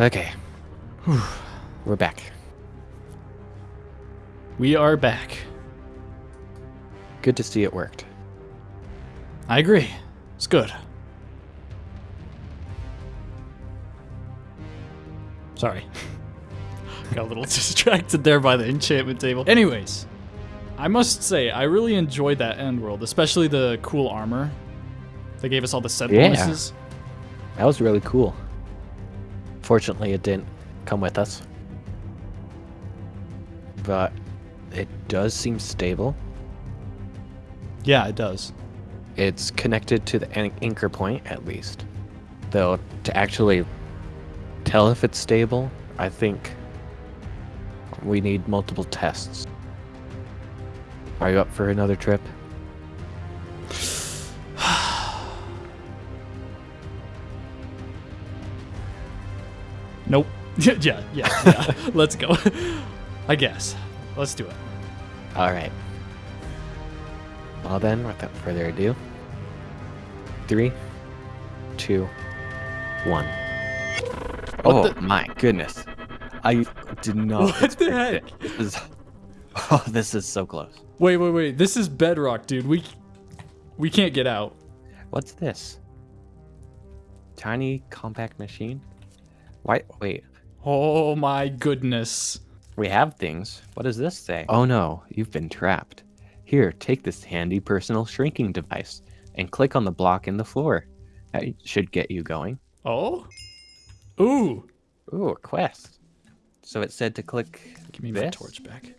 Okay. We're back. We are back. Good to see it worked. I agree. It's good. Sorry. Got a little distracted there by the enchantment table. Anyways, I must say, I really enjoyed that end world, especially the cool armor. They gave us all the set Yeah. bonuses. That was really cool. Fortunately, it didn't come with us. But it does seem stable. Yeah, it does. It's connected to the anchor point, at least. Though, to actually tell if it's stable, I think we need multiple tests. Are you up for another trip? yeah, yeah, yeah. Let's go. I guess. Let's do it. All right. Well, then, without further ado, three, two, one. oh the- my goodness! I did not. What the heck? it. This is, oh, this is so close. Wait, wait, wait. This is bedrock, dude. We we can't get out. What's this? Tiny compact machine. Why? Wait. Oh my goodness. We have things. What does this say? Oh no, you've been trapped. Here, take this handy personal shrinking device and click on the block in the floor. That should get you going. Oh? Ooh. Ooh, a quest. So it said to click Give me my torch back.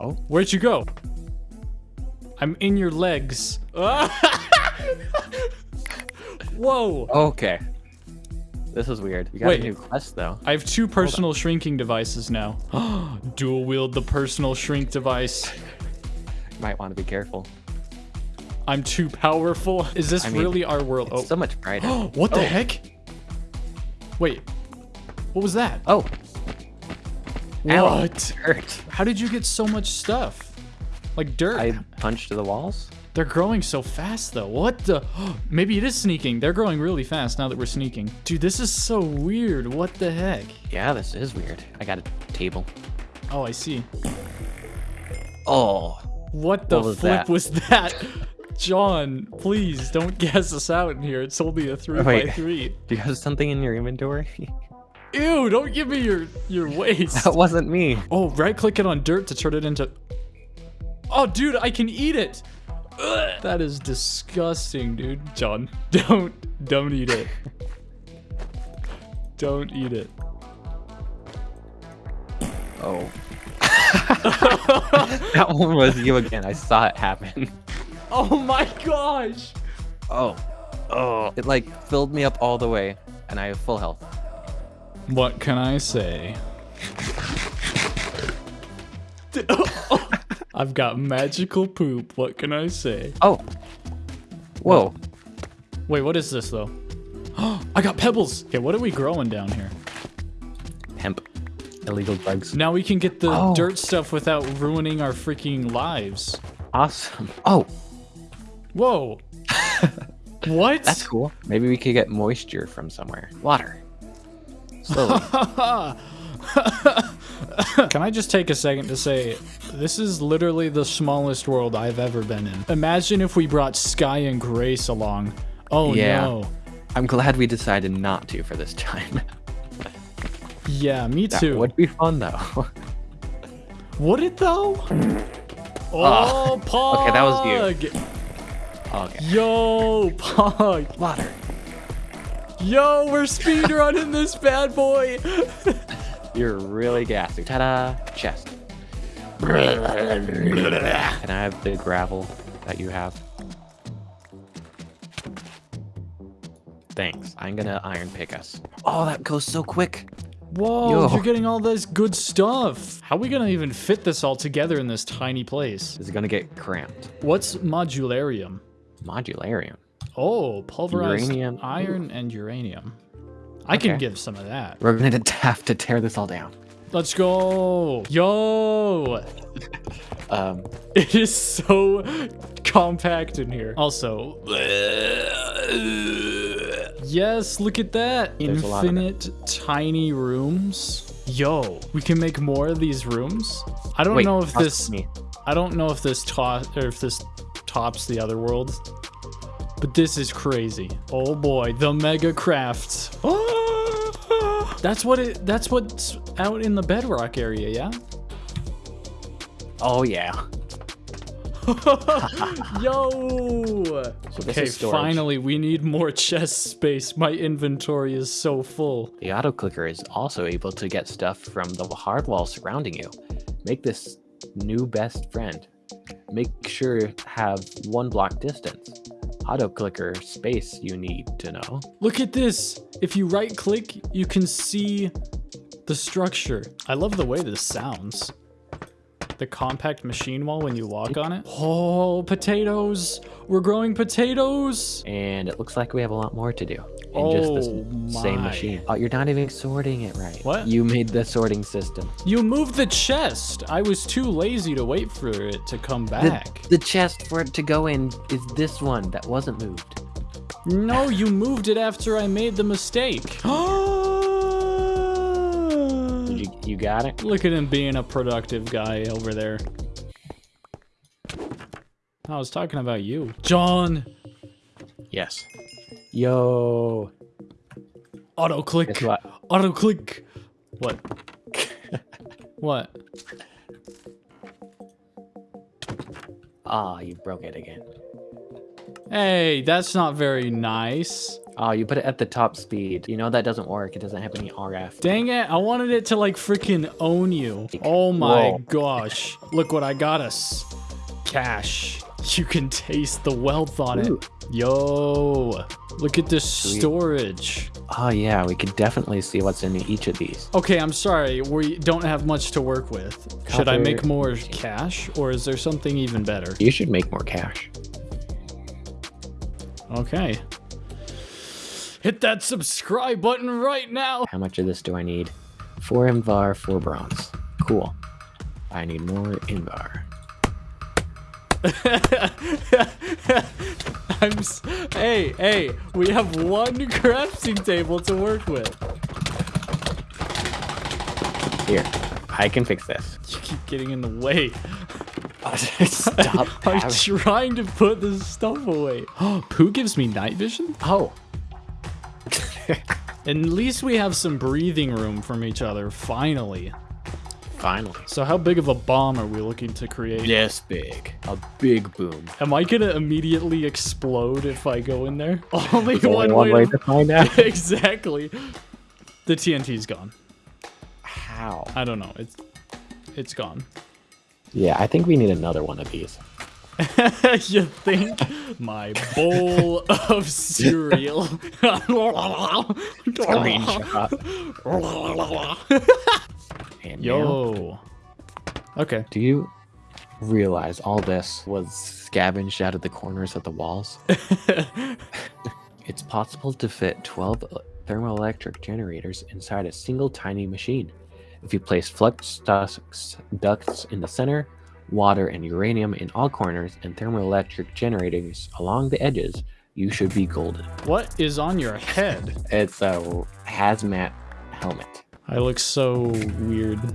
Oh. Where'd you go? I'm in your legs. Whoa. Okay. This is weird. We got Wait. a new quest though. I have two personal shrinking devices now. Dual wield the personal shrink device. Might want to be careful. I'm too powerful. Is this I mean, really our world? Oh. so much brighter. what the oh. heck? Wait. What was that? oh, ow, What? hurt. How did you get so much stuff? Like dirt. I punched the walls. They're growing so fast though. What the? Maybe it is sneaking. They're growing really fast now that we're sneaking. Dude, this is so weird. What the heck? Yeah, this is weird. I got a table. Oh, I see. Oh, What the What was flip that? was that? John, please don't guess us out in here. It's only a three by Wait. three. do you have something in your inventory? Ew, don't give me your your waste. that wasn't me. Oh, right click it on dirt to turn it into. Oh, dude, I can eat it. Ugh, that is disgusting, dude. John, don't don't eat it. don't eat it. Oh. that one was you again. I saw it happen. Oh my gosh. Oh. Oh. It like filled me up all the way, and I have full health. What can I say? Oh. I've got magical poop. What can I say? Oh. Whoa. Wait, what is this though? Oh, I got pebbles. Okay, what are we growing down here? Hemp. Illegal drugs. Now we can get the Oh. dirt stuff without ruining our freaking lives. Awesome. Oh, Whoa. what? that's cool. Maybe we could get moisture from somewhere. Water. Slowly. Can I just take a second to say, this is literally the smallest world I've ever been in. Imagine if we brought Sky and Grace along. Oh Yeah. no. I'm glad we decided not to for this time. Yeah, me That too. would be fun though. Would it though? Oh, ah. Pog! Okay, that was you. okay. Yo, Pog! Water. Yo, we're speedrunning this bad boy! You're really gassy. Ta-da! Chest. Can I have the gravel that you have? Thanks. I'm gonna iron pick us. Oh, that goes so quick. Whoa, Yo. you're getting all this good stuff. How are we gonna even fit this all together in this tiny place? This is gonna get cramped. What's modularium? Modularium. Oh, pulverized Uranium. iron and uranium. I can Okay. give some of that. We're gonna have to tear this all down. Let's go. Yo. Um, It is so compact in here. Also, Yes, look at that. There's a lot of it. Infinite tiny rooms. Yo, we can make more of these rooms. I don't Wait, know if this me. I don't know if this to- or if this tops the other worlds. But this is crazy. Oh boy, the mega crafts. That's what it that's what's out in the bedrock area, yeah? Oh yeah. Yo! So Okay, finally, we need more chest space. My inventory is so full. The auto clicker is also able to get stuff from the hard wall surrounding you. Make this new best friend. Make sure have one block distance. Auto clicker space you need to know. Look at this. If you right click, you can see the structure. I love the way this sounds. The compact machine wall when you walk on it. Oh, potatoes. We're growing potatoes. And it looks like we have a lot more to do in just this Oh same machine. Oh, you're not even sorting it right. What? You made the sorting system. You moved the chest. I was too lazy to wait for it to come back. the chest for it to go in is this one that wasn't moved. No, you moved it after I made the mistake. You, you got it? Look at him being a productive guy over there. I was talking about you. John! Yes. Yo. Auto click. What? Auto click. What? what? Ah, you broke it again. Hey, that's not very nice. Oh, you put it at the top speed. You know that doesn't work. It doesn't have any RF. Dang it, I wanted it to like freaking own you. Oh my Whoa. gosh. Look what I got us. Cache. You can taste the wealth on Ooh. it. Yo, look at this Sweet. storage. Oh yeah, we could definitely see what's in each of these. Okay, I'm sorry, we don't have much to work with. Should I make more cache or is there something even better? You should make more cache. Okay. Hit that subscribe button right now. How much of this do I need? Four Invar, four bronze. Cool. I need more Invar. I'm s- hey, hey, we have one crafting table to work with. Here, I can fix this. You keep getting in the way. Stop. I'm having- trying to put this stuff away. Oh, Pooh gives me night vision? oh. At least we have some breathing room from each other, finally. Finally. So how big of a bomb are we looking to create? Yes, big. A big boom. Am I gonna immediately explode if I go in there? Only There's only one, one way, way to find out. exactly. The TNT's gone. How? I don't know. It's it's gone. Yeah, I think we need another one of these. you think my bowl of cereal? And now, Yo. Okay. do you realize all this was scavenged out of the corners of the walls? it's possible to fit 12 thermoelectric generators inside a single tiny machine. If you place flux ducts, ducts in the center, water and uranium in all corners, and thermoelectric generators along the edges, you should be golden. What is on your head? It's a hazmat helmet. I look so weird.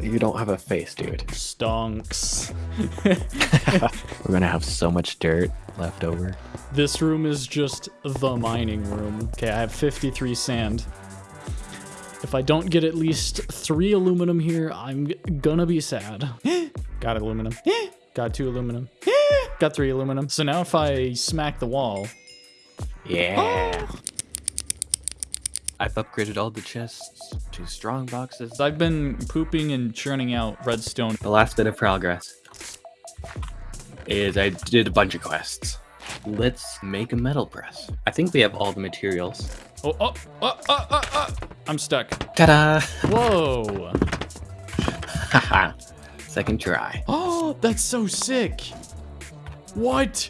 You don't have a face, dude. Stonks. We're gonna have so much dirt left over. This room is just the mining room. Okay, I have 53 sand. If I don't get at least three aluminum here, I'm gonna be sad. Got aluminum. Got two aluminum. Got three aluminum. So now if I smack the wall, Yeah. Oh, I've upgraded all the chests to strong boxes. I've been pooping and churning out redstone. The last bit of progress is I did a bunch of quests. Let's make a metal press. I think we have all the materials. Oh, oh, oh, oh, oh, oh. I'm stuck. Ta-da! Whoa. Haha. Second try. Oh, that's so sick. What?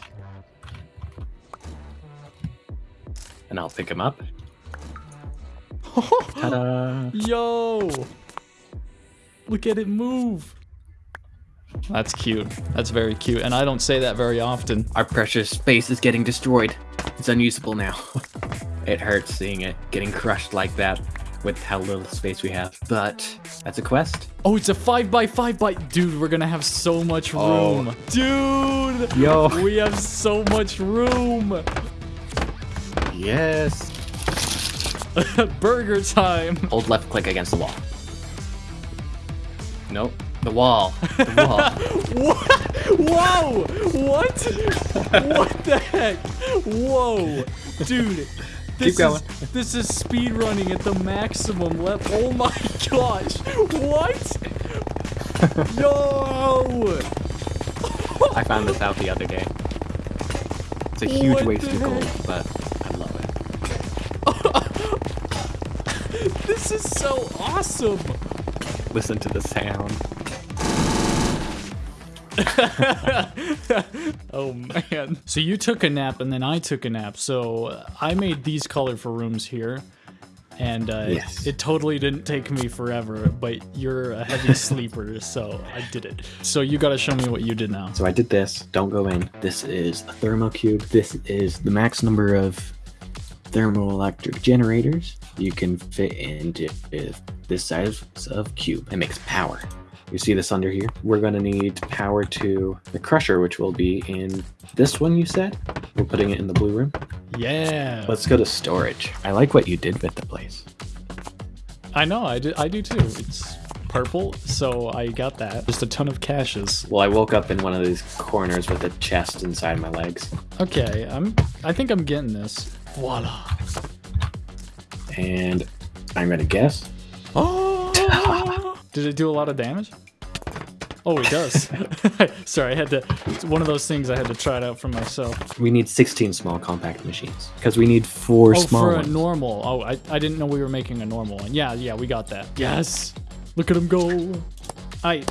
And I'll pick him up. Ta-da! Yo! Look at it move. That's cute. That's very cute. And I don't say that very often. Our precious space is getting destroyed. It's unusable now. it hurts seeing it getting crushed like that with how little space we have. But that's a quest. Oh, it's a five by five by. Dude, we're gonna have so much Oh. room. Dude, Yo. we have so much room. Yes. Burger time. Hold left click against the wall. Nope. The wall. The wall. Whoa! What? what the heck? Whoa, dude. This going. Is, this is speed running at the maximum level. Oh my gosh! What? Yo! I found this out the other day. It's a huge What waste of gold, heck? but This is so awesome! Listen to the sound. Oh man. So you took a nap and then I took a nap. So uh, I made these colorful rooms here. And uh, Yes. it totally didn't take me forever, but you're a heavy sleeper, so I did it. So you gotta show me what you did now. So I did this. Don't go in. This is a thermocube. This is the max number of thermoelectric generators you can fit into this size of cube. It makes power. You see this under here? We're gonna need power to the crusher, which will be in this one you said? We're putting it in the blue room. Yeah. Let's go to storage. I like what you did with the place. I know, I do, I do too. It's purple, so I got that. Just a ton of caches. Well, I woke up in one of these corners with a chest inside my legs. Okay, I'm. I think I'm getting this. Voila. And I'm gonna guess. Oh! Did it do a lot of damage? Oh, it does. Sorry, I had to. It's one of those things I had to try it out for myself. We need 16 small compact machines because we need four Oh, small for a normal. Oh, I, I didn't know we were making a normal one. Yeah, yeah, we got that. Yes. Look at him go. I.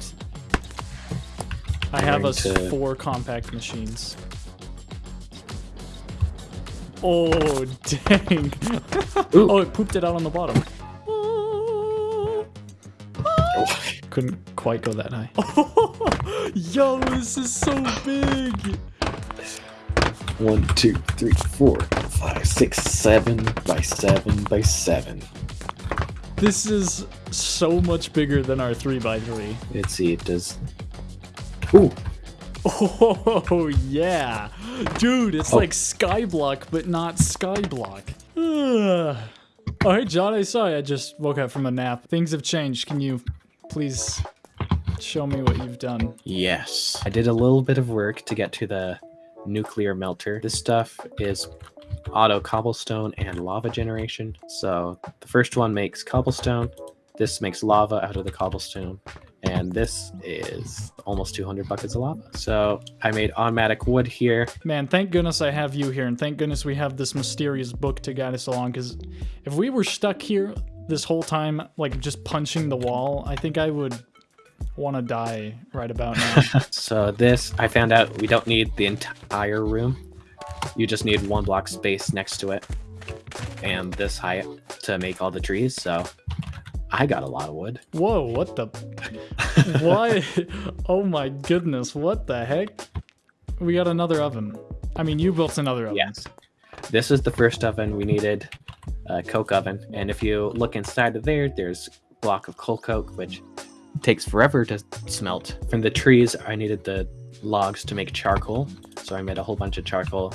I have us to- four compact machines. Oh dang! oh, it pooped it out on the bottom. Couldn't quite go that high. Yo, this is so big. One, two, three, four, five, six, seven by seven by seven. This is so much bigger than our three by three. Let's see, it does. Ooh, Oh, yeah. Dude, it's Oh. like Skyblock, but not Skyblock. All right, John, I saw you. I just woke up from a nap. Things have changed. Can you please show me what you've done? yes. I did a little bit of work to get to the nuclear melter. This stuff is auto cobblestone and lava generation. So the first one makes cobblestone. This makes lava out of the cobblestone. And this is almost 200 buckets of lava. So I made automatic wood here. Man, thank goodness I have you here, and thank goodness we have this mysterious book to guide us along, because if we were stuck here this whole time, like just punching the wall, I think I would want to die right about now. So this, I found out we don't need the entire room. You just need one block space next to it. And this height to make all the trees, so I got a lot of wood. Whoa, what the? Why? Oh my goodness, what the heck? We got another oven. I mean, you built another oven. Yes. This is the first oven we needed, a coke oven. And if you look inside of there, there's a block of coal coke, which takes forever to smelt. From the trees, I needed the logs to make charcoal. So I made a whole bunch of charcoal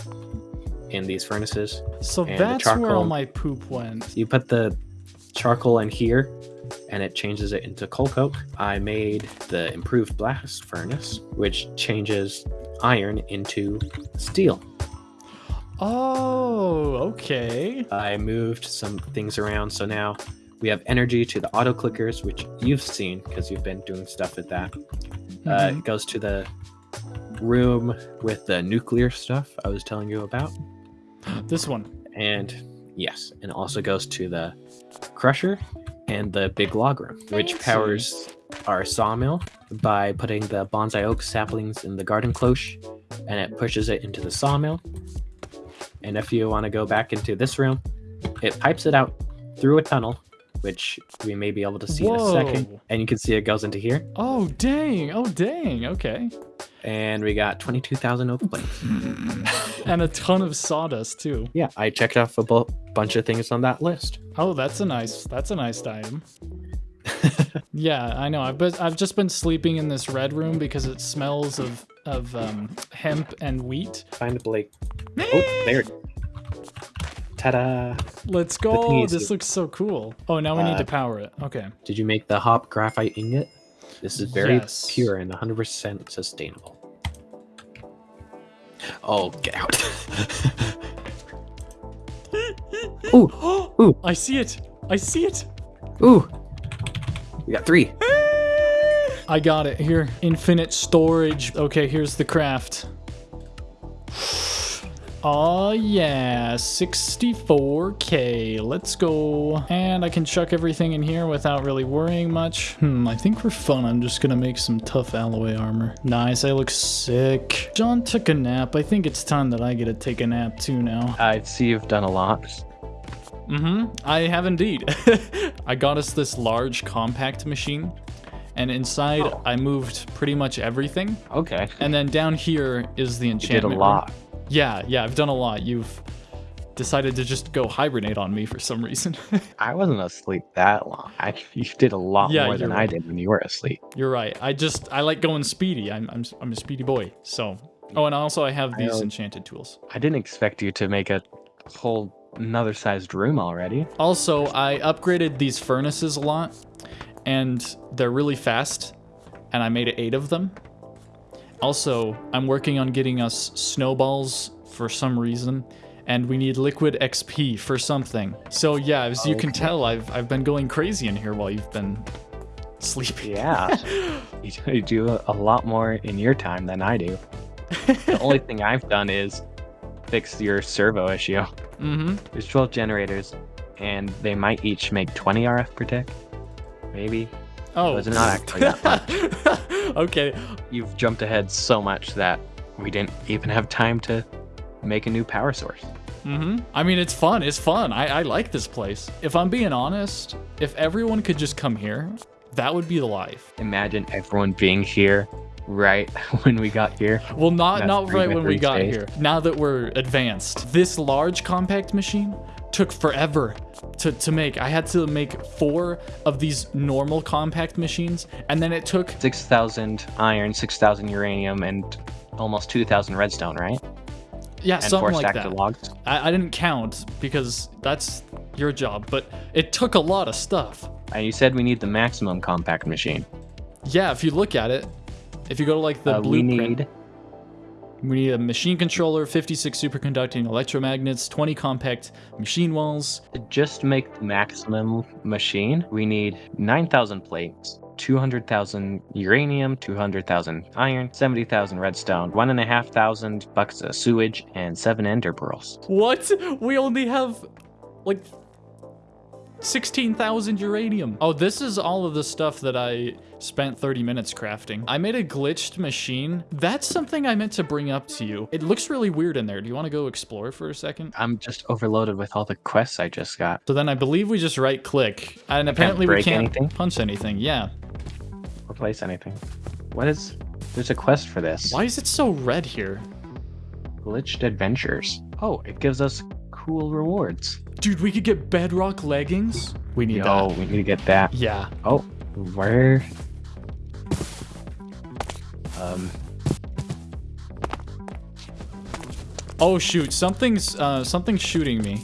in these furnaces. So that's where all my poop went. You put the charcoal in here and it changes it into coal coke. I made the improved blast furnace, which changes iron into steel. Oh, okay. I moved some things around, so now we have energy to the auto clickers, which you've seen because you've been doing stuff with that. Uh, Mhm. it goes to the room with the nuclear stuff I was telling you about. This one. And yes, and also goes to the crusher and the big log room, which powers our sawmill by putting the bonsai oak saplings in the garden cloche and it pushes it into the sawmill. And if you want to go back into this room, it pipes it out through a tunnel, which we may be able to see in a second. And you can see it goes into here. Oh, dang. Oh, dang. Okay. And we got 22,000 oak plates. and a ton of sawdust too. Yeah, I checked off a bu- bunch of things on that list. Oh, that's a nice. That's a nice item. yeah, I know. I've been, I've just been sleeping in this red room because it smells of of um, hemp and wheat. Find Blake. Oh, there. It is. Ta-da! Let's go. is- This looks so cool. Oh, now we need Uh, to power it. Okay. Did you make the hop graphite ingot? This is very Yes. pure and 100% sustainable. Oh, get out. ooh, ooh, I see it. I see it. ooh. We got three. I got it here. Infinite storage. Okay, here's the craft. Oh yeah, 64k. Let's go. And I can chuck everything in here without really worrying much. Hmm, I think for fun, I'm just gonna make some tough alloy armor. Nice, I look sick. John took a nap. I think it's time that I get to take a nap too now. I see you've done a lot. Mm-hmm. I have indeed. I got us this large compact machine, and inside Oh. I moved pretty much everything. Okay. And then down here is the You did a enchantment. room. Yeah, yeah, I've done a lot. You've decided to just go hibernate on me for some reason. I wasn't asleep that long. I, you did a lot Yeah, more than you're I did when you were asleep. You're right. I just I like going speedy. I'm I'm I'm a speedy boy. So oh, and also I have these know. enchanted tools. I didn't expect you to make a whole another sized room already. Also, I upgraded these furnaces a lot, and they're really fast, and I made eight of them. Also, I'm working on getting us snowballs for some reason, and we need liquid XP for something. So yeah, as you can tell, I've I've been going crazy in here while you've been sleeping. Yeah. you, you do a lot more in your time than I do. The only thing I've done is fix your servo issue. Mm-hmm. There's 12 generators, and they might each make 20 RF per tick. Maybe. Oh, it's not actually that much. okay. You've jumped ahead so much that we didn't even have time to make a new power source. Mm-hmm. I mean, it's fun. It's fun. I, I like this place. If I'm being honest, if everyone could just come here, that would be the life. Imagine everyone being here right when we got here. Well, not That's not right when we got space. here. Now that we're advanced, this large compact machine took forever to, to make. I had to make four of these normal compact machines, and then it took 6,000 iron, 6,000 uranium, and almost 2,000 redstone, right? yeah And something four like that. of logs. I, I didn't count because that's your job, but it took a lot of stuff. And you said we need the maximum compact machine. Yeah, if you look at it, if you go to like the Uh, we blueprint, need we need a machine controller, 56 superconducting electromagnets, 20 compact machine walls. to just make the maximum machine. We need 9,000 plates. 200,000 uranium, 200,000 iron, 70,000 redstone, 1,500 buckets of sewage, and 7 ender pearls. What? We only have like 16,000 uranium. Oh, this is all of the stuff that I spent 30 minutes crafting. I made a glitched machine. That's something I meant to bring up to you. It looks really weird in there. Do you want to go explore for a second? I'm just overloaded with all the quests I just got. So then I believe we just right click. And apparently we can't anything? punch anything. Yeah. Replace anything. What is. There's a quest for this. Why is it so red here? Glitched adventures. Oh, it gives us cool rewards. Dude, we could get bedrock leggings. We need Yo, that. we need to get that. Yeah. Oh, where? Um, Oh shoot, something's uh something's shooting me.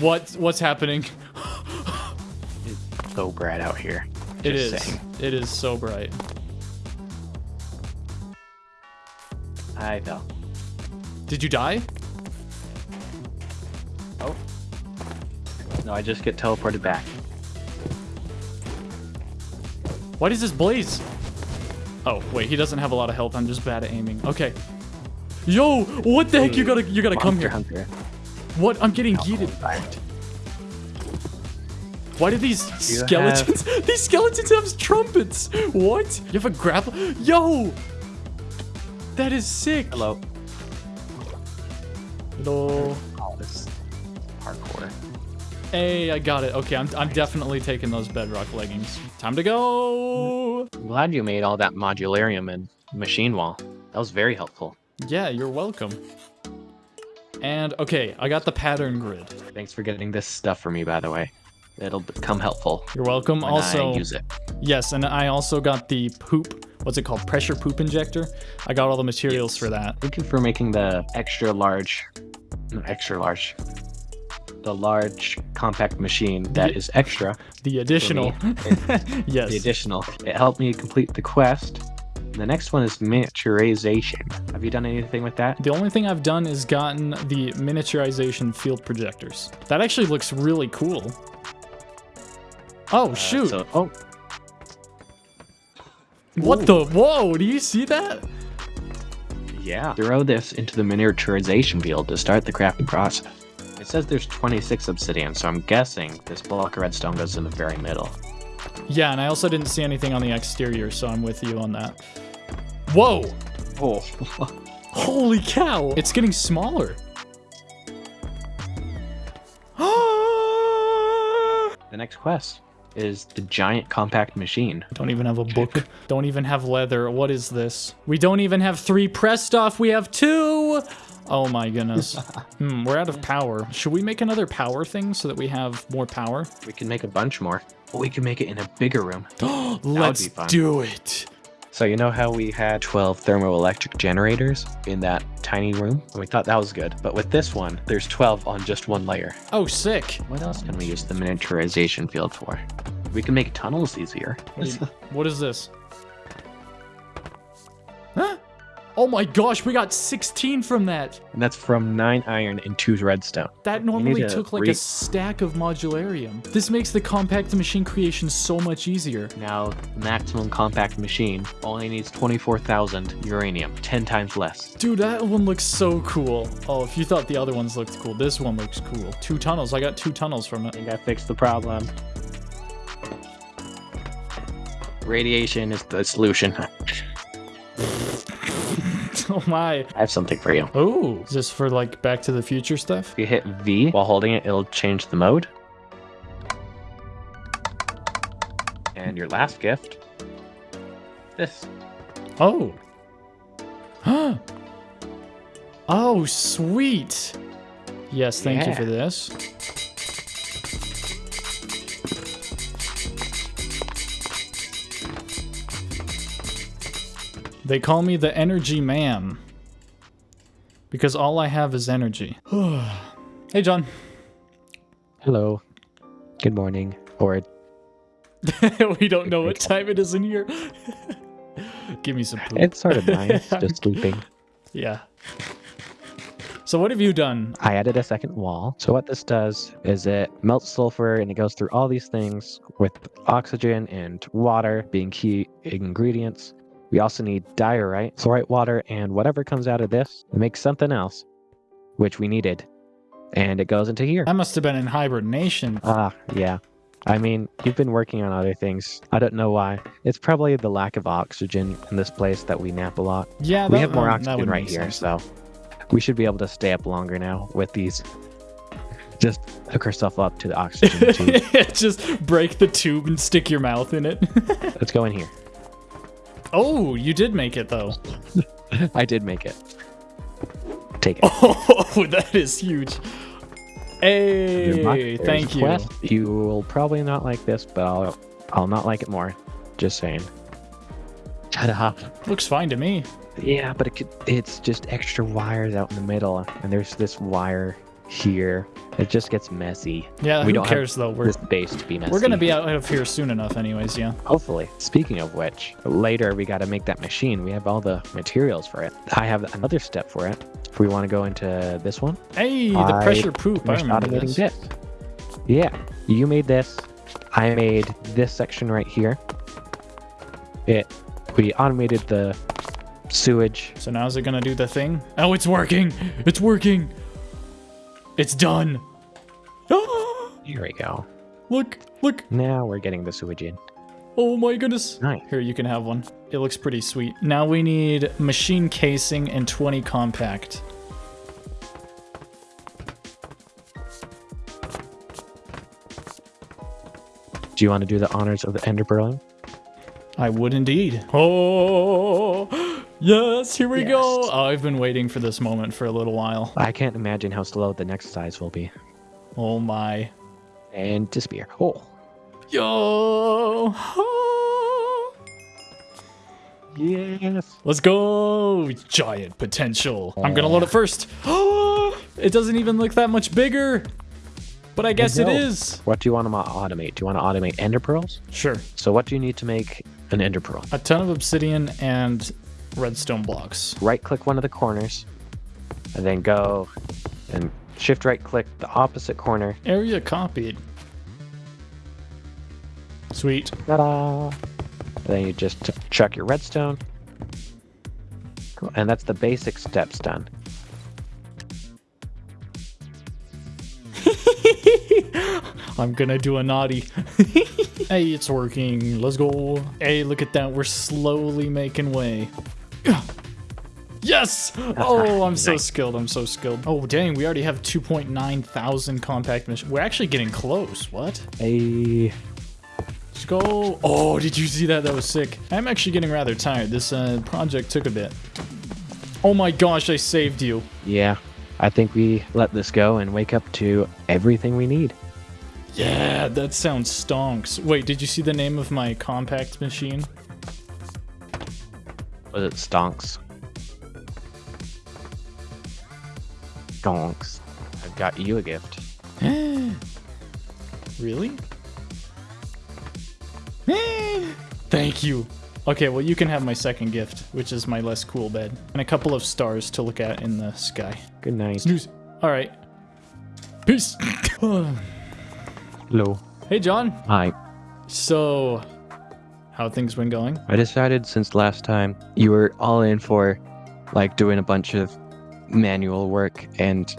What what's happening? it's so bright out here. It Just is. saying. It is so bright. I fell. Did you die? Oh. No, I just get teleported back. Why does this blaze? Oh, wait, he doesn't have a lot of health. I'm just bad at aiming. Okay. Yo, what the heck? You gotta you gotta come here. Hunter. What? I'm getting yeeted. Why do these You skeletons these skeletons have trumpets? What? You have a grapple? Yo! That is sick. Hello. Hello. Hey, I got it. Okay, I'm, I'm definitely taking those bedrock leggings. Time to go. I'm glad you made all that modularium and machine wall. That was very helpful. Yeah, you're welcome. And okay, I got the pattern grid. Thanks for getting this stuff for me, by the way. It'll become helpful You're welcome. also, I use it. yes, and I also got the poop. What's it called? Pressure poop injector. I got all the materials Yes. for that. Thank you for making the extra large, extra large, the large compact machine that Ye- is extra. The additional. yes. The additional. It helped me complete the quest. The next one is miniaturization. Have you done anything with that? The only thing I've done is gotten the miniaturization field projectors. That actually looks really cool. Oh, Uh, shoot. so- oh, what the? Whoa, do you see that? yeah. Throw this into the miniaturization field to start the crafting process. It says there's 26 obsidian, so I'm guessing this block of redstone goes in the very middle. Yeah, and I also didn't see anything on the exterior, so I'm with you on that. Whoa! Oh. Holy cow! It's getting smaller. the next quest is the giant compact machine. Don't even have a book. Don't even have leather. What is this? We don't even have three pressed off. We have two. Oh my goodness. hmm, we're out of power. Should we make another power thing so that we have more power? We can make a bunch more. But we can make it in a bigger room. Let's do it. So you know how we had 12 thermoelectric generators in that tiny room? And we thought that was good. But with this one, there's 12 on just one layer. Oh, sick. What else can we use the miniaturization field for? We can make tunnels easier. What, do you- what is this? Oh my gosh, we got 16 from that. And that's from 9 iron and 2 redstone. That normally to took like a stack of modularium. This makes the compact machine creation so much easier. Now, the maximum compact machine only needs 24,000 uranium, 10 times less. Dude, that one looks so cool. Oh, if you thought the other ones looked cool, this one looks cool. Two tunnels. I got two tunnels from I it. think I fixed the problem. Radiation is the solution. oh my. I have something for you. Oh, is this for like Back to the Future stuff? If you hit V while holding it, it'll change the mode. And your last gift, this. Oh. Huh. oh, sweet. Yes, thank you for this. They call me the energy man. Because all I have is energy. hey, John. Hello. Good morning. Or we don't know what time it is in here. Give me some poop. it's sort of nice, just sleeping. Yeah. So what have you done? I added a second wall. So what this does is it melts sulfur and it goes through all these things with oxygen and water being key ingredients. We also need diorite, chlorite water, and whatever comes out of this, makes something else, which we needed. And it goes into here. I must have been in hibernation. Ah, yeah. I mean, you've been working on other things. I don't know why. It's probably the lack of oxygen in this place that we nap a lot. Yeah, we have more um, oxygen right here, so we should be able to stay up longer now with these. Just hook herself up to the oxygen tube. Just break the tube and stick your mouth in it. Let's go in here. Oh, you did make it though. I did make it. Take it. Oh, that is huge. Hey, thank a you. quest. You will probably not like this, but I'll I'll not like it more. Just saying. Shut up. Looks fine to me. Yeah, but it could, it's just extra wires out in the middle, and there's this wire here. It just gets messy. Yeah, We who don't cares though? We're This base to be messy. we're gonna be out of here soon enough, anyways. Yeah. Hopefully. Speaking of which, later we got to make that machine. We have all the materials for it. I have another step for it. If we want to go into this one, Hey, the I pressure poop. I remember this. this. Yeah, you made this. I made this section right here. It. We automated the sewage. So now is it gonna do the thing? Oh, it's working! It's working! It's done! Here we go. look, look! Now we're getting the sewage in. Oh my goodness! Nice. Here, you can have one. It looks pretty sweet. Now we need machine casing and 20 compact. Do you want to do the honors of the ender? I would indeed. Oh, yes, here we go. Oh, I've been waiting for this moment for a little while. I can't imagine how slow the next size will be. Oh my. And disappear. Oh. Yo. Yes. Let's go. Giant potential. I'm going to load it first. it doesn't even look that much bigger. But I guess it know. What do you want to automate? Do you want to automate ender pearls? Sure. So what do you need to make an ender pearl? A ton of obsidian and redstone blocks. Right click one of the corners and then go and shift right click the opposite corner. Area copied. Sweet. Ta-da! Then you just chuck your redstone. Cool. And that's the basic steps done. I'm gonna do a naughty. hey, it's working. Let's go. Hey, look at that. We're slowly making way. Yes! Oh, I'm so skilled. I'm so skilled. Oh, dang. We already have 2.9 thousand compact machines. We're actually getting close. What? Hey, Let's go. Oh, did you see that? That was sick. I'm actually getting rather tired. This uh, project took a bit. Oh my gosh, I saved you. yeah. I think we let this go and wake up to everything we need. Yeah, that sounds stonks. Wait, did you see the name of my compact machine? Was it stonks? Stonks. I've got you a gift. Really? Thank you. Okay, well, you can have my second gift, which is my less cool bed, and a couple of stars to look at in the sky. Good night. Snooze. All right. Peace. Hello. hey, John. Hi. So, how things been going? I decided since last time you were all in for like doing a bunch of manual work and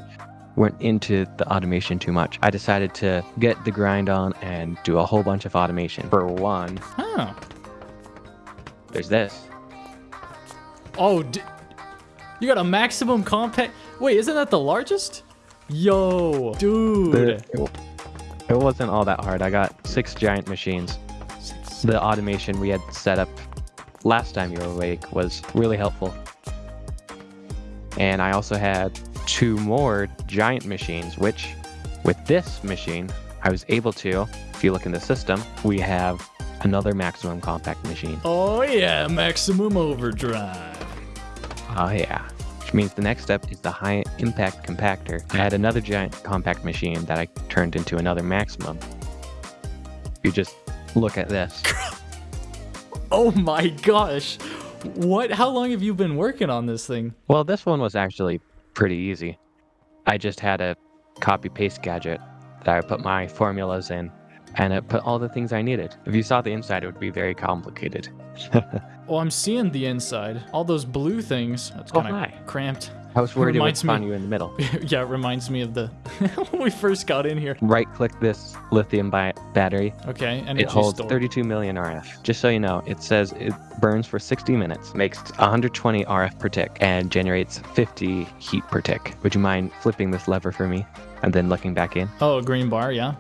weren't into the automation too much. I decided to get the grind on and do a whole bunch of automation. For one, Oh. there's this. Oh, d- you got a maximum compact. Wait, isn't that the largest? Yo, dude. The, it, it wasn't all that hard. I got six giant machines. The automation we had set up last time you were awake was really helpful. And I also had two more giant machines, which with this machine, I was able to, if you look in the system, we have another maximum compact machine. Oh yeah, maximum overdrive. Oh yeah. Which means the next step is the high impact compactor. I had another giant compact machine that I turned into another maximum. You just look at this. Oh my gosh. What? How long have you been working on this thing? Well, this one was actually pretty easy. I just had a copy paste gadget that I put my formulas in and it put all the things I needed. If you saw the inside, it would be very complicated. Oh, I'm seeing the inside. All those blue things. That's Oh, kind of hi. cramped. I was worried it would Reminds me- spawn you in the middle. yeah, it reminds me of the when we first got in here. Right click this lithium battery. Okay, and It holds 32 million RF. Just so you know, it says it burns for 60 minutes, makes 120 RF per tick, and generates 50 heat per tick. Would you mind flipping this lever for me and then looking back in? Oh, a green bar, yeah.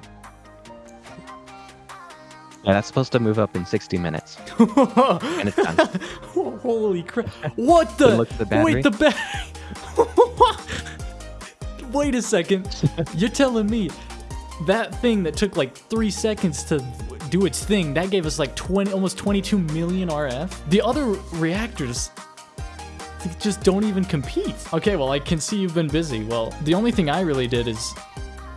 Yeah, that's supposed to move up in 60 minutes. And it's done. Holy crap! What the? The. Wait, the battery. Wait a second. You're telling me that thing that took like three seconds to do its thing that gave us like 20, almost 22 million RF. The other reactors just don't even compete. Okay, well I can see you've been busy. Well, the only thing I really did is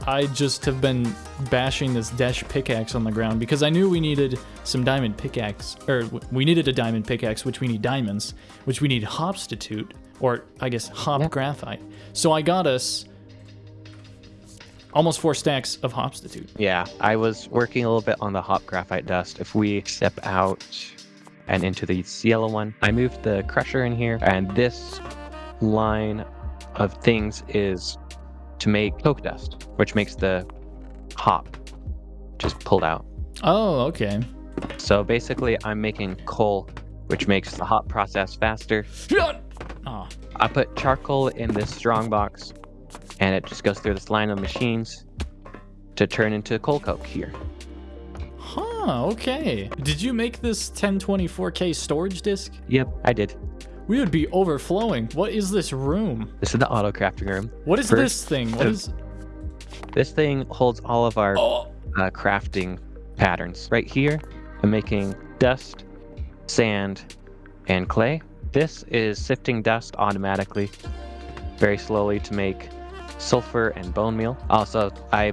I just have been bashing this dash pickaxe on the ground because I knew we needed some diamond pickaxe, or we needed a diamond pickaxe, which we need diamonds, which we need hopstitute, or I guess hop Yeah. graphite. So I got us almost four stacks of hopstitute. Yeah, I was working a little bit on the hop graphite dust. If we step out and into the yellow one, I moved the crusher in here, and this line of things is to make coke dust, which makes the hop just pulled out. Oh, okay. So basically, I'm making coal, which makes the hop process faster. Ah, I put charcoal in this strong box, and it just goes through this line of machines to turn into coal coke here. huh. Okay. Did you make this 1024K storage disk? Yep, I did. We would be overflowing. What is this room? This is the auto crafting room. What is First, this thing? What uh. This thing holds all of our Oh, uh, crafting patterns. Right here, I'm making dust, sand, and clay. This is sifting dust automatically, very slowly to make sulfur and bone meal. Also, I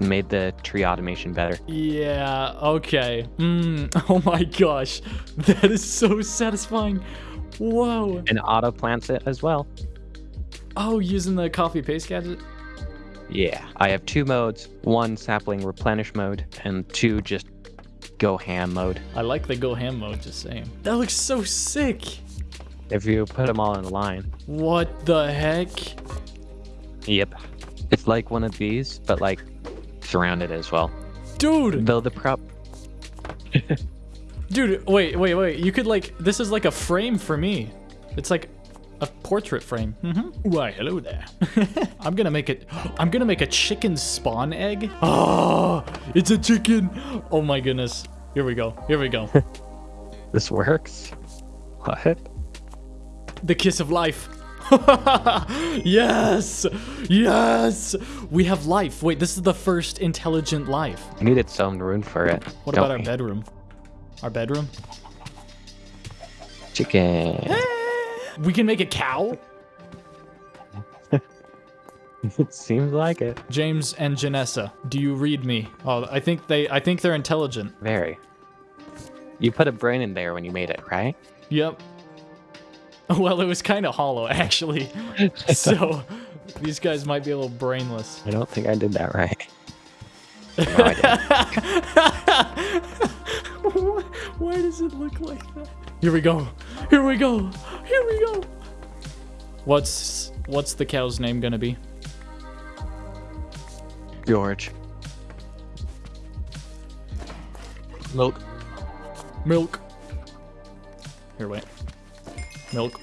made the tree automation better. yeah. Okay. Mm, oh my gosh, that is so satisfying. Whoa. And auto plants it as well. Oh, using the copy paste gadget. Yeah, I have two modes, one sapling replenish mode, and two just go ham mode. I like the go ham mode. Just saying. That looks so sick. If you put them all in a line. What the heck? Yep. It's like one of these, but like surrounded as well. Dude, Though the prop dude, wait, wait, wait. You could like, this is like a frame for me. It's like a portrait frame. Mm-hmm. Why, hello there. I'm gonna make it, I'm gonna make a chicken spawn egg. Oh, it's a chicken. Oh my goodness. Here we go, here we go. this works. What? the kiss of life. yes, yes, we have life. Wait, this is the first intelligent life. I needed some room for it. What about our bedroom? Our bedroom? Chicken. We can make a cow? it seems like it. James and Janessa, do you read me? Oh, I think they I think they're intelligent. Very. You put a brain in there when you made it, right? Yep. Well, it was kind of hollow actually. so these guys might be a little brainless. I don't think I did that right. No, I didn't. Why, why does it look like that? Here we go. Here we go. Here we go. What's what's the cow's name gonna be? George. Milk. Milk. Here, wait. Milk.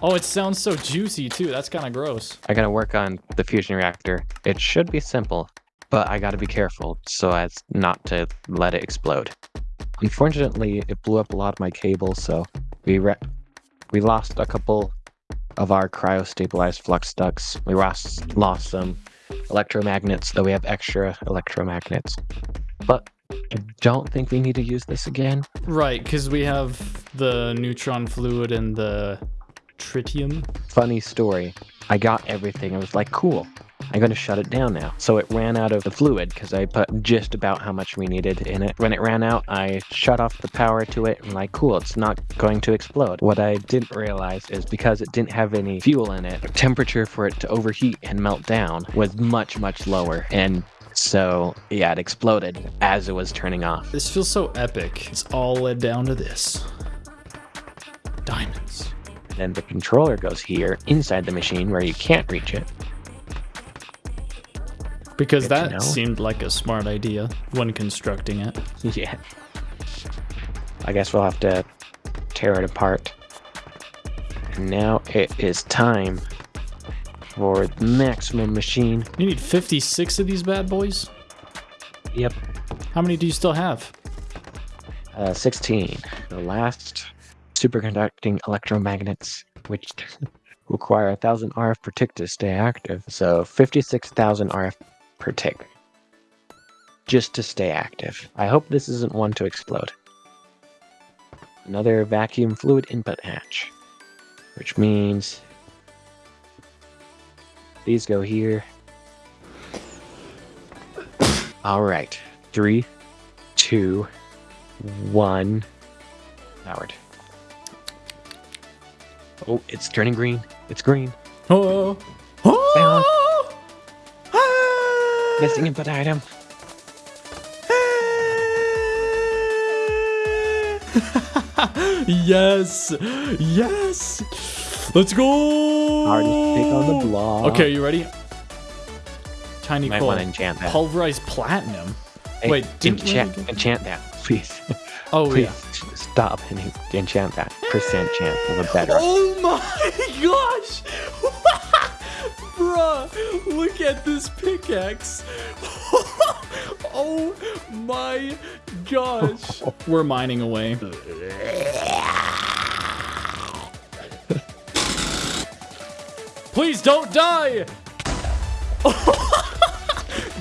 Oh, it sounds so juicy too. That's kind of gross. I gotta work on the fusion reactor. It should be simple, but I gotta be careful so as not to let it explode. Unfortunately, it blew up a lot of my cables, so we re- we lost a couple of our cryo-stabilized flux ducts. We lost lost some electromagnets, though we have extra electromagnets. But I don't think we need to use this again. Right, because we have the neutron fluid and the tritium. Funny story. I got everything. I was like, cool. I'm going to shut it down now. So it ran out of the fluid because I put just about how much we needed in it. When it ran out, I shut off the power to it and like, cool, it's not going to explode. What I didn't realize is because it didn't have any fuel in it, the temperature for it to overheat and melt down was much, much lower. And so, yeah, it exploded as it was turning off. This feels so epic. It's all led down to this. Diamonds. Then the controller goes here inside the machine where you can't reach it. Because Good that seemed like a smart idea when constructing it. Yeah. I guess we'll have to tear it apart. And now it is time for the maximum machine. You need 56 of these bad boys? Yep. How many do you still have? Uh, 16. The last superconducting electromagnets, which require 1,000 RF per tick to stay active. So 56,000 RF per tick. Just to stay active. I hope this isn't one to explode. Another vacuum fluid input hatch. Which means these go here. Alright. Three, two, one. Howard. Oh, it's turning green. It's green. Oh! Oh! Missing input item. yes! Yes! Let's go! Hardest pick on the block. Okay, you ready? Tiny Might coal. want to enchant that. Pulverized platinum. Hey, Wait, didn't we enchant, already enchant that, please. Oh please yeah. stop and en- enchant that. Percent chance of a better. Oh my gosh! Bruh, look at this pickaxe. Oh my gosh. We're mining away. Please don't die.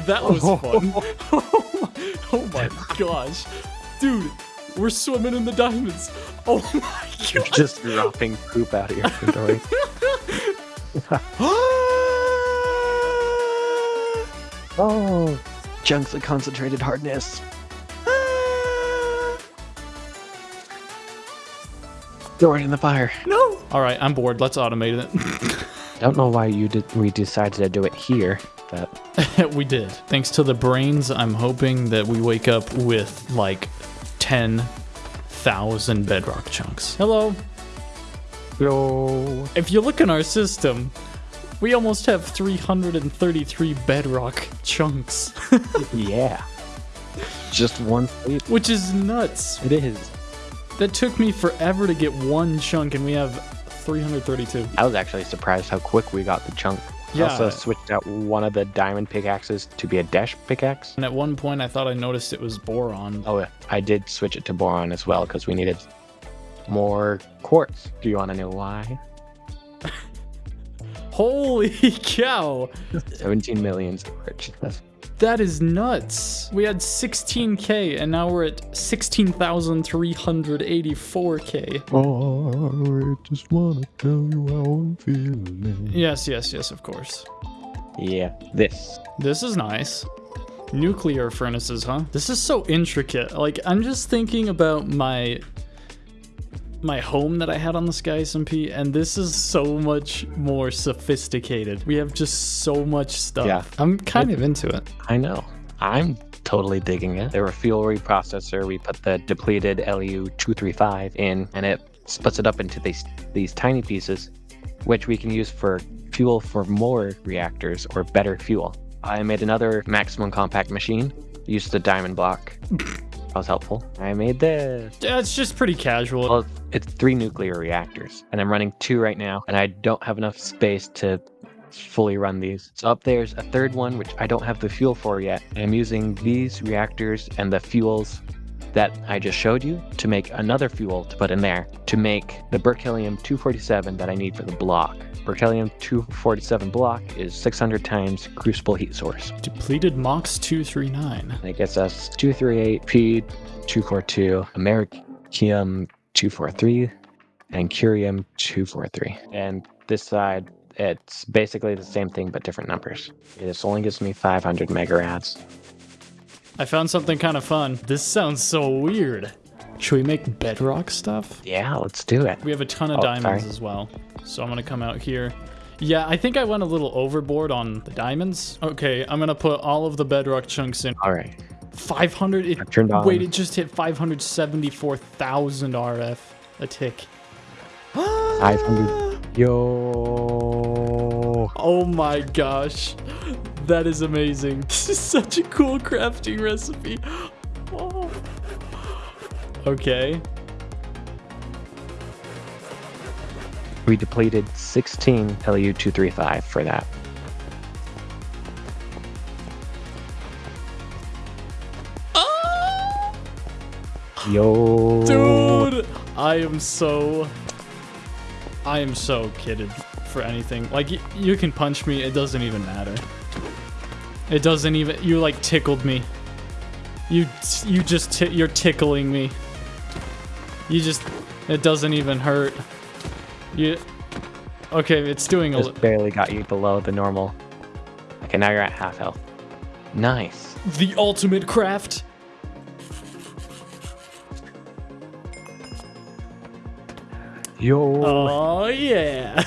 that was oh fun. oh my gosh. Dude, we're swimming in the diamonds. Oh my You're just dropping poop out of your inventory. Oh, chunks of concentrated hardness. Ah. Throw it in the fire. no. All right, I'm bored. Let's automate it. Don't know why you did. We decided to do it here, but we did. Thanks to the brains, I'm hoping that we wake up with like 10,000 bedrock chunks. Hello. Hello. If you look in our system, we almost have 333 bedrock chunks, Yeah. Just one sleep. which is nuts. It is. That took me forever to get one chunk, and we have 332. I was actually surprised how quick we got the chunk. Yeah. also switched out one of the diamond pickaxes to be a dash pickaxe. And at one point, I thought I noticed it was boron. Oh, yeah. I did switch it to boron as well because we needed more quartz. Do you want to know why? Holy cow! 17 million storage. That's That is nuts. We had 16k, and now we're at 16,384k. Oh, I just want to tell you how I'm feeling. Yes, yes, yes, of course. Yeah, this. This is nice. Nuclear furnaces, huh? This is so intricate. Like, I'm just thinking about my my home that I had on the Sky SMP, and this is so much more sophisticated. We have just so much stuff. Yeah. I'm kind of into it. I know. I'm totally digging it. The refuel reprocessor, we put the depleted LU235 in, and it splits it up into these these tiny pieces, which we can use for fuel for more reactors or better fuel. I made another maximum compact machine. Used the diamond block. that was helpful. I made this. Yeah, it's just pretty casual. Well, it's three nuclear reactors, and I'm running two right now, and I don't have enough space to fully run these. So up there's a third one, which I don't have the fuel for yet. I'm using these reactors and the fuels that I just showed you to make another fuel to put in there to make the berkelium 247 that I need for the block. Berkelium 247 block is 600 times crucible heat source. Depleted Mox 239. That gets us 238 P 242, Americium 243, and Curium 243. And this side, it's basically the same thing but different numbers. This only gives me 500 megarads. I found something kind of fun. This sounds so weird. Should we make bedrock stuff? Yeah, let's do it. We have a ton of Oh, diamonds sorry. as well. So I'm gonna come out here. Yeah, I think I went a little overboard on the diamonds. Okay, I'm gonna put all of the bedrock chunks in. All right. 500. It, I turned on- Wait, it just hit 574,000 RF a tick. 500. Yo. Oh my gosh. That is amazing. This is such a cool crafting recipe. Oh. Okay. We depleted 16 LU235 for that. Ah! Yo. Dude, I am so. I am so kidded for anything. Like, y- you can punch me, it doesn't even matter. It doesn't even. You, like, tickled me. You, you just, you're tickling me. You just. It doesn't even hurt. You. Okay, it's doing a. Just barely got you below the normal. Okay, now you're at half health. Nice. The ultimate craft. Yo. Oh, yeah.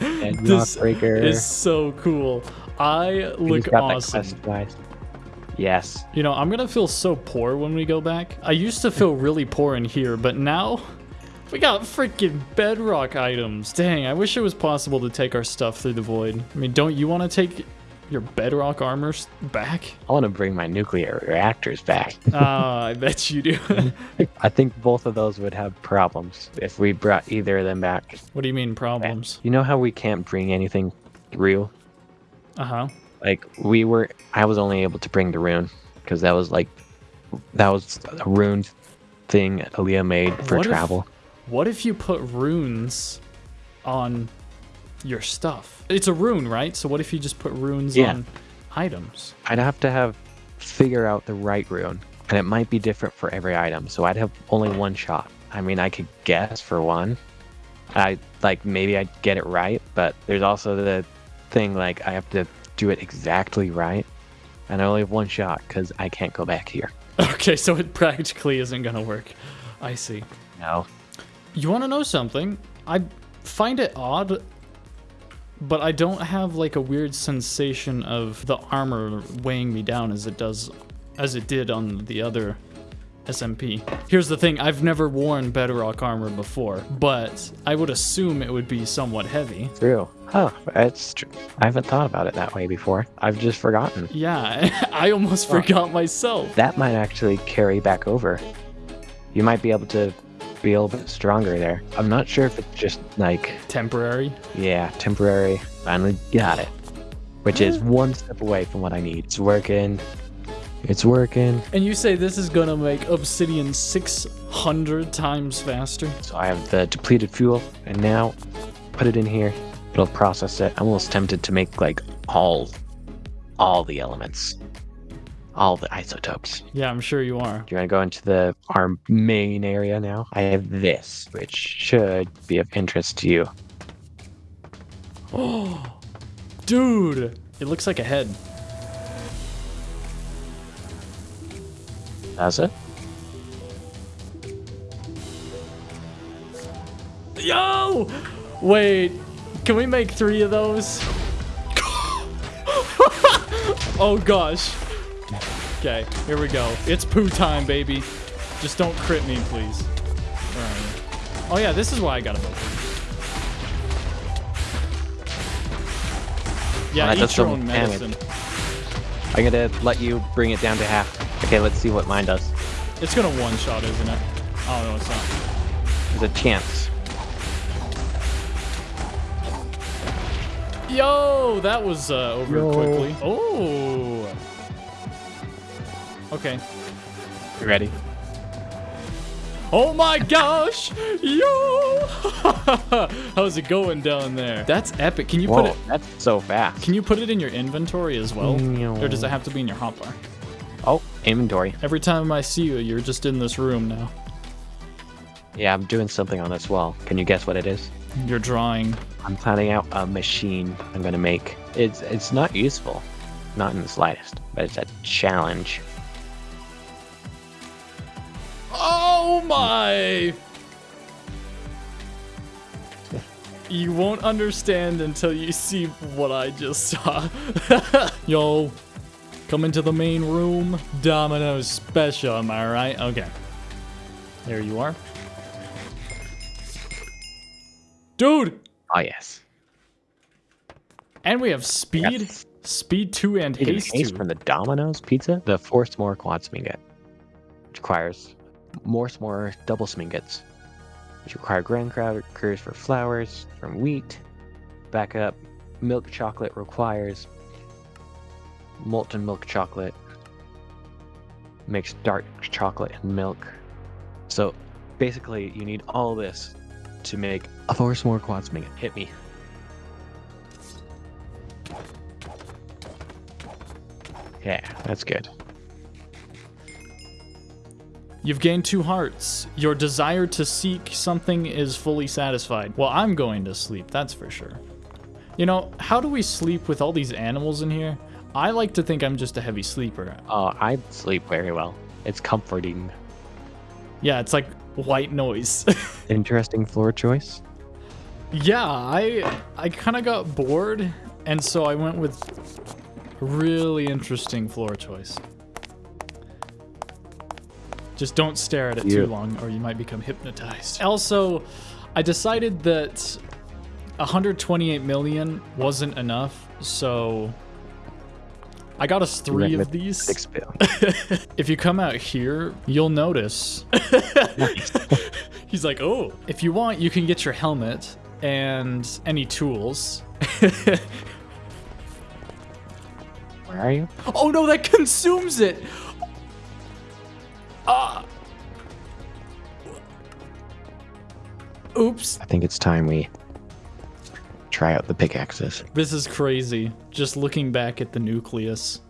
and this breaker. is so cool. I look awesome. Yes. You know, I'm gonna feel so poor when we go back. I used to feel really poor in here, but now we got freaking bedrock items. Dang, I wish it was possible to take our stuff through the void. I mean, don't you want to take your bedrock armors back? I want to bring my nuclear reactors back. Ah, I bet you do. I think both of those would have problems if we brought either of them back. what do you mean problems? You know how we can't bring anything real? Uh huh. Like we were, I was only able to bring the rune because that was like, that was a rune thing Aaliyah made for What if- travel. What if you put runes on your stuff? It's a rune, right? So what if you just put runes Yeah. on items? I'd have to have figure out the right rune, and it might be different for every item. So I'd have only one shot. I mean, I could guess for one. I like maybe I'd get it right, but there's also the thing like I have to do it exactly right, and I only have one shot because I can't go back here. Okay, so it practically isn't gonna work. I see. No, You want to know something? I find it odd, but I don't have like a weird sensation of the armor weighing me down as it does, as it did on the other SMP. Here's the thing: I've never worn Bedrock armor before, but I would assume it would be somewhat heavy. true. Oh, it's true. I haven't thought about it that way before. I've just forgotten. Yeah, I almost forgot myself. That might actually carry back over. You might be able to be a little bit stronger there. I'm not sure if it's just like Temporary. Yeah, temporary. Finally got it. Which is ah. one step away from what I need. It's working. It's working. And you say this is gonna make Obsidian 600 times faster? So I have the depleted fuel, and now put it in here. It'll process it. I'm almost tempted to make like all, all the elements, all the isotopes. Yeah, I'm sure you are. Do you want to go into the our main area now? I have this, which should be of interest to you. Oh, dude, it looks like a head. Does it? Yo! Wait, can we make three of those? oh gosh. Okay, here we go. It's poo time, baby. Just don't crit me, please. Alright. Oh yeah, this is why I got a bow. Yeah, that eat your some own damage. medicine. I'm gonna let you bring it down to half. Okay, let's see what mine does. It's gonna one-shot, isn't it? Oh no, it's not. There's a chance. Yo, that was uh, over Yo. quickly. Oh. Okay. You ready? Oh my gosh! Yo! How's it going down there? That's epic. Can you put Whoa, it? that's so fast. Can you put it in your inventory as well, or does it have to be in your hotbar? Oh, inventory. Every time I see you, you're just in this room now. Yeah, I'm doing something on this wall. Can you guess what it is? You're drawing. I'm planning out a machine I'm gonna make. It's it's not useful, not in the slightest, but it's a challenge. Oh my! You won't understand until you see what I just saw. Yo, come into the main room. Domino's special, am I right? Okay. There you are. Dude! Oh yes. And we have speed, Yes. speed 2 and haste haste 2. from the Domino's pizza. The four s'more quad sminget, which requires more s'more double smingets, which require graham crackers for flours from wheat. Backup milk chocolate requires molten milk chocolate. Mixed dark chocolate and milk. So basically, you need all this to make a four s'more quad sminget. Hit me. Yeah, that's good. You've gained two hearts. Your desire to seek something is fully satisfied. Well, I'm going to sleep, that's for sure. You know, how do we sleep with all these animals in here? I like to think I'm just a heavy sleeper. Oh, I sleep very well. It's comforting. Yeah, it's like white noise. Interesting floor choice. yeah, I I kind of got bored, and so I went with really interesting floor choice. Just don't stare at it Yeah. too long, or you might become hypnotized. Also, I decided that 128 million wasn't enough, so I got us three of these. Six. If you come out here, you'll notice. He's like, oh, if you want, you can get your helmet and any tools. Where are you? Oh no, that consumes it. Ah. Oops. I think it's time we try out the pickaxes. This is crazy. Just looking back at the nucleus.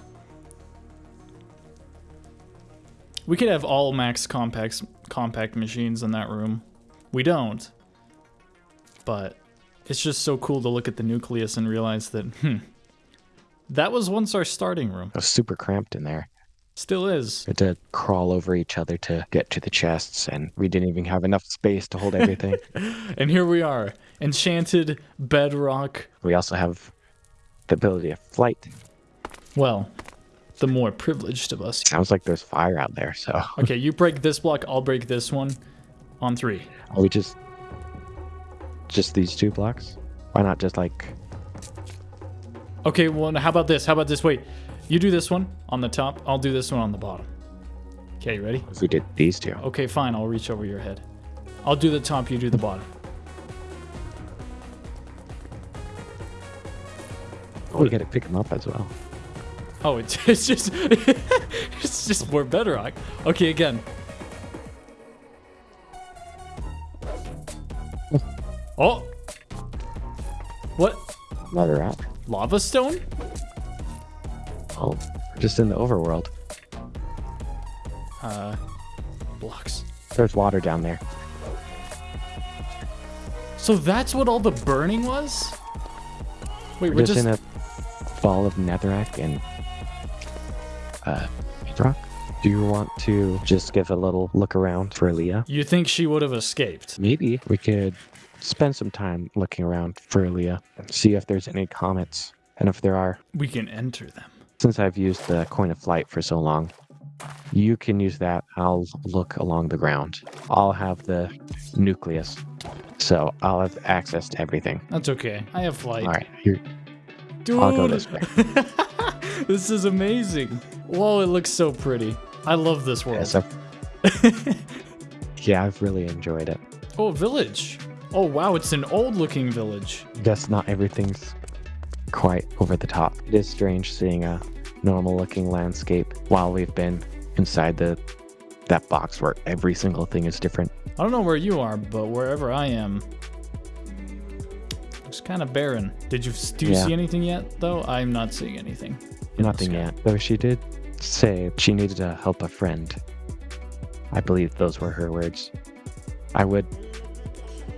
We could have all max compacts, compact machines in that room. We don't. But it's just so cool to look at the nucleus and realize that, hmm, that was once our starting room. It was super cramped in there. Still is. We had to crawl over each other to get to the chests, and we didn't even have enough space to hold everything. And here we are, enchanted bedrock. we also have the ability of flight. Well, the more privileged of us. Sounds like there's fire out there, so Okay, you break this block, I'll break this one on three. are we just just these two blocks? Why not just like Okay, well, how about this? How about this? Wait, you do this one on the top, I'll do this one on the bottom. Okay, you ready? if we did these two? Okay, fine, I'll reach over your head. I'll do the top, you do the bottom. Oh, we gotta pick them up as well. Oh, it's, it's just it's just more bedrock. Okay, again. Oh. What? Another out. Lava stone? Oh, we're just in the overworld. Uh, blocks. There's water down there. So that's what all the burning was? Wait, We're, we're, just, just, in a ball of netherrack and uh rock. Do you want to just give a little look around for Leah? You think she would have escaped? Maybe we could spend some time looking around for Leah and see if there's any comets. And if there are, We can enter them. Since I've used the coin of flight for so long, you can use that. I'll look along the ground. I'll have the nucleus. So I'll have access to everything. That's okay. I have flight. All right, here, Dude, I'll go this way. this is amazing. Whoa, it looks so pretty. I love this Yeah, world. so, yeah, I've really enjoyed it. oh, village. Oh, wow, it's an old looking village. Guess not everything's quite over the top. It is strange seeing a normal looking landscape while we've been inside the that box where every single thing is different. I don't know where you are, but wherever I am, looks kind of barren. Did you do you Yeah. see anything yet? Though I'm not seeing anything. Nothing yet. Though she did say she needed to help a friend. I believe those were her words. I would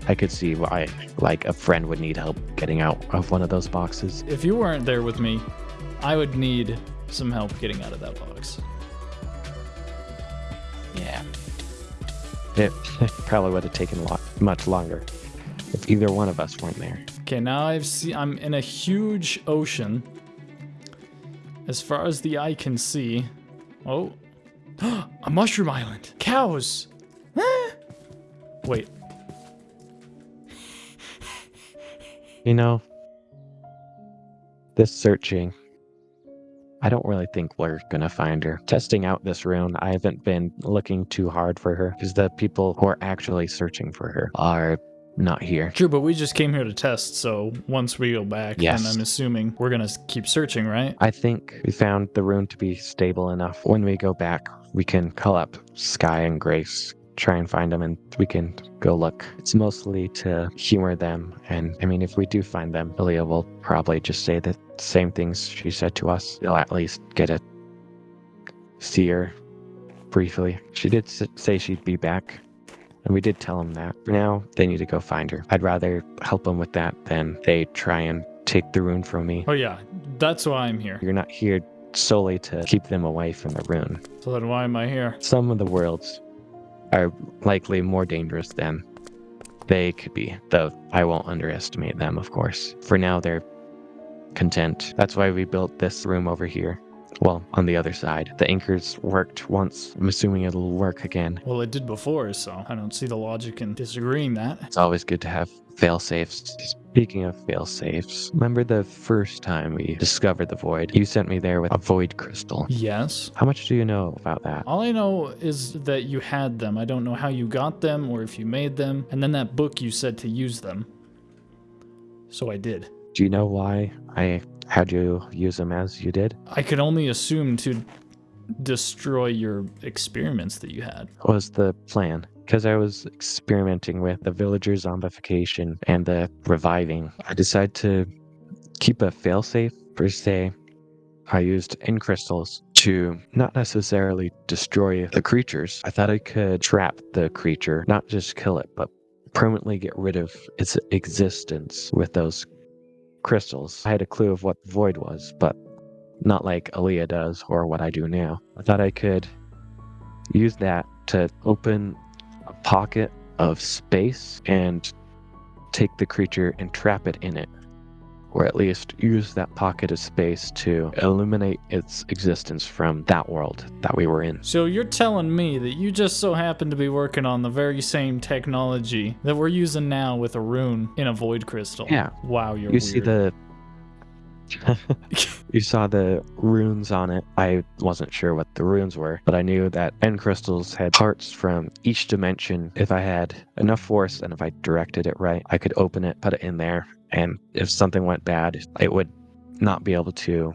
I could see why like a friend would need help getting out of one of those boxes. If you weren't there with me, I would need some help getting out of that box. Yeah. It probably would have taken a lot much longer if either one of us weren't there. Okay, now I've seen I'm in a huge ocean. As far as the eye can see. Oh. a mushroom island. Cows. Wait. You know, this searching, I don't really think we're gonna find her. Testing out this rune, I haven't been looking too hard for her because the people who are actually searching for her are not here. True, but we just came here to test, so once we go back, Yes. then I'm assuming we're gonna keep searching, right? I think we found the rune to be stable enough. When we go back, we can call up Sky and Grace, try and find them, and we can go look. It's mostly to humor them. And I mean, if we do find them, Ilya will probably just say the same things she said to us. They'll at least get to see her briefly. She did say she'd be back. And we did tell them that. For now, they need to go find her. I'd rather help them with that than they try and take the rune from me. Oh yeah, that's why I'm here. You're not here solely to keep them away from the rune. So then why am I here? Some of the worlds are likely more dangerous than they could be, though I won't underestimate them, of course. For now, they're content. That's why we built this room over here. Well, on the other side. The anchors worked once. I'm assuming it'll work again. Well, it did before, so I don't see the logic in disagreeing that. It's always good to have fail safes. Speaking of fail safes, remember the first time we discovered the void? You sent me there with a void crystal. Yes. How much do you know about that? All I know is that you had them. I don't know how you got them or if you made them. And then that book you said to use them. So I did. Do you know why I had you use them as you did? I could only assume to destroy your experiments that you had. Was the plan? Because I was experimenting with the villager zombification and the reviving. I decided to keep a failsafe per se. I used end crystals to not necessarily destroy the creatures. I thought I could trap the creature, not just kill it, but permanently get rid of its existence with those crystals. I had a clue of what the void was, but not like Aaliyah does or what I do now. I thought I could use that to open pocket of space and take the creature and trap it in it or at least use that pocket of space to illuminate its existence from that world that we were in. So you're telling me that you just so happen to be working on the very same technology that we're using now with a rune in a void crystal? Yeah. Wow, you're You weird. see the you saw the runes on it. I wasn't sure what the runes were, but I knew that end crystals had parts from each dimension. If I had enough force and if I directed it right, I could open it, put it in there, and if something went bad, it would not be able to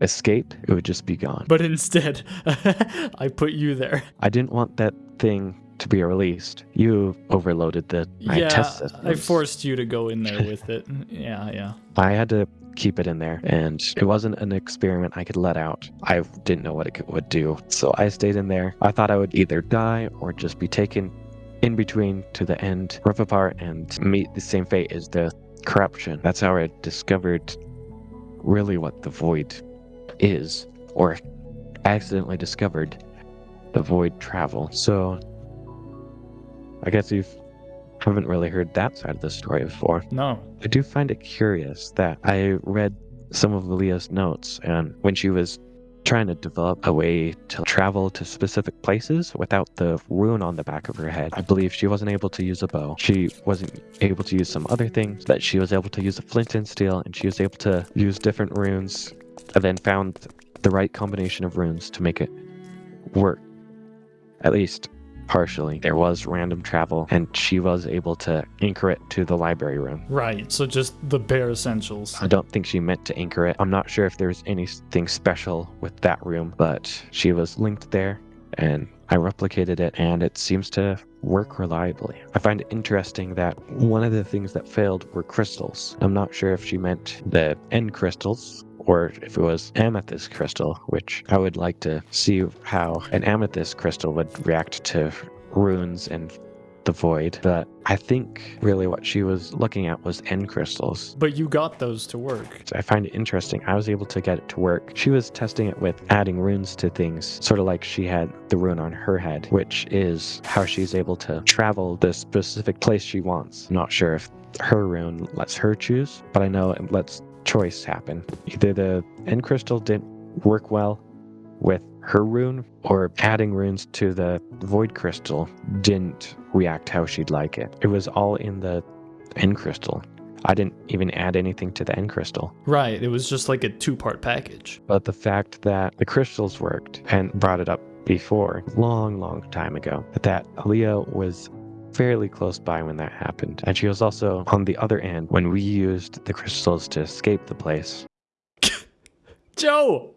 escape. It would just be gone. But instead, I put you there. I didn't want that thing to be released. You overloaded the yeah, test I forced you to go in there with it. Yeah, yeah. I had to keep it in there, and it wasn't an experiment I could let out. I didn't know what it could, would do, so I stayed in there. I thought I would either die or just be taken in between to the end, rip apart, and meet the same fate as the corruption. That's how I discovered really what the void is, or accidentally discovered the void travel. So I guess you've haven't really heard that side of the story before. No. I do find it curious that I read some of Leah's notes, and when she was trying to develop a way to travel to specific places without the rune on the back of her head, I believe she wasn't able to use a bow. She wasn't able to use some other things, that she was able to use a flint and steel, and she was able to use different runes, and then found the right combination of runes to make it work. At least partially. There was random travel, and she was able to anchor it to the library room. Right, so just the bare essentials. I don't think she meant to anchor it. I'm not sure if there's anything special with that room, but she was linked there, and I replicated it, and it seems to work reliably. I find it interesting that one of the things that failed were crystals. I'm not sure if she meant the end crystals or if it was amethyst crystal, which I would like to see how an amethyst crystal would react to runes and the void. But I think really what she was looking at was end crystals. But you got those to work. I find it interesting. I was able to get it to work. She was testing it with adding runes to things, sort of like she had the rune on her head, which is how she's able to travel the specific place she wants. I'm not sure if her rune lets her choose, but I know it lets choice happen. Either the end crystal didn't work well with her rune, or adding runes to the void crystal didn't react how she'd like it. It was all in the end crystal. I didn't even add anything to the end crystal. Right, it was just like a two part package. But the fact that the crystals worked and brought it up before, long, long time ago, that Aaliyah was fairly close by when that happened. And she was also on the other end when we used the crystals to escape the place. Joe!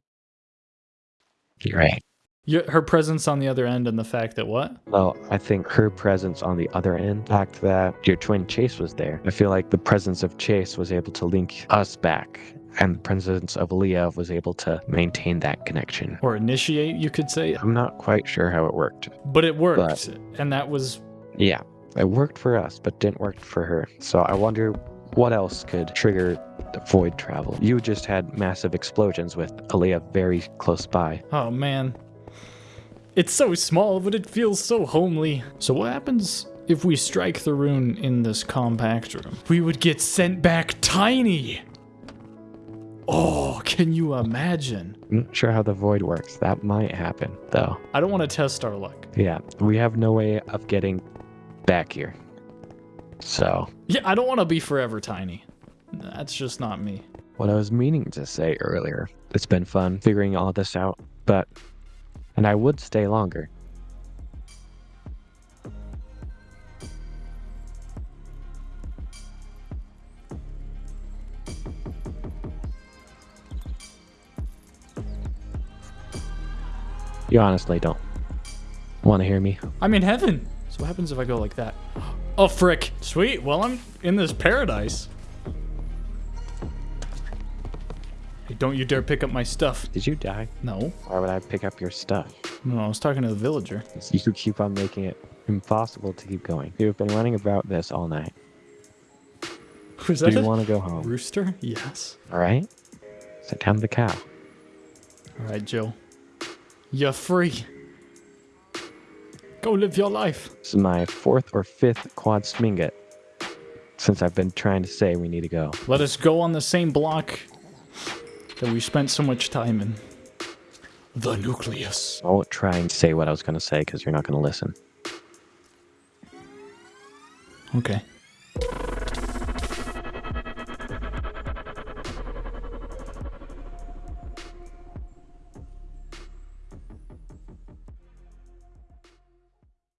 You're right. Your, her presence on the other end and the fact that what? Well, I think her presence on the other end, the fact that your twin Chase was there, I feel like the presence of Chase was able to link us back, and the presence of Leah was able to maintain that connection. Or initiate, you could say. I'm not quite sure how it worked. But it worked. But- and that was Yeah, it worked for us, but didn't work for her. So I wonder what else could trigger the void travel. You just had massive explosions with Aaliyah very close by. Oh man. It's so small, but it feels so homely. So what happens if we strike the rune in this compact room? We would get sent back tiny. Oh, can you imagine? I'm not sure how the void works. That might happen, though. I don't want to test our luck. Yeah, we have no way of getting back here. So. Yeah, I don't want to be forever tiny. That's just not me. What I was meaning to say earlier, it's been fun figuring all this out, but, and I would stay longer. You honestly don't want to hear me. I'm in heaven. So what happens if I go like that? Oh, frick. Sweet. Well, I'm in this paradise. Hey, don't you dare pick up my stuff. Did you die? No. Why would I pick up your stuff? No, I was talking to the villager. You could keep on making it impossible to keep going. You've been running about this all night. Was Do you want to go home? rooster? Yes. All right? Sit down the cow. All right, Jill. You're free. Go live your life. This is my fourth or fifth quad swinget since I've been trying to say we need to go. Let us go on the same block that we spent so much time in. The nucleus. I won't try and say what I was going to say because you're not going to listen. Okay.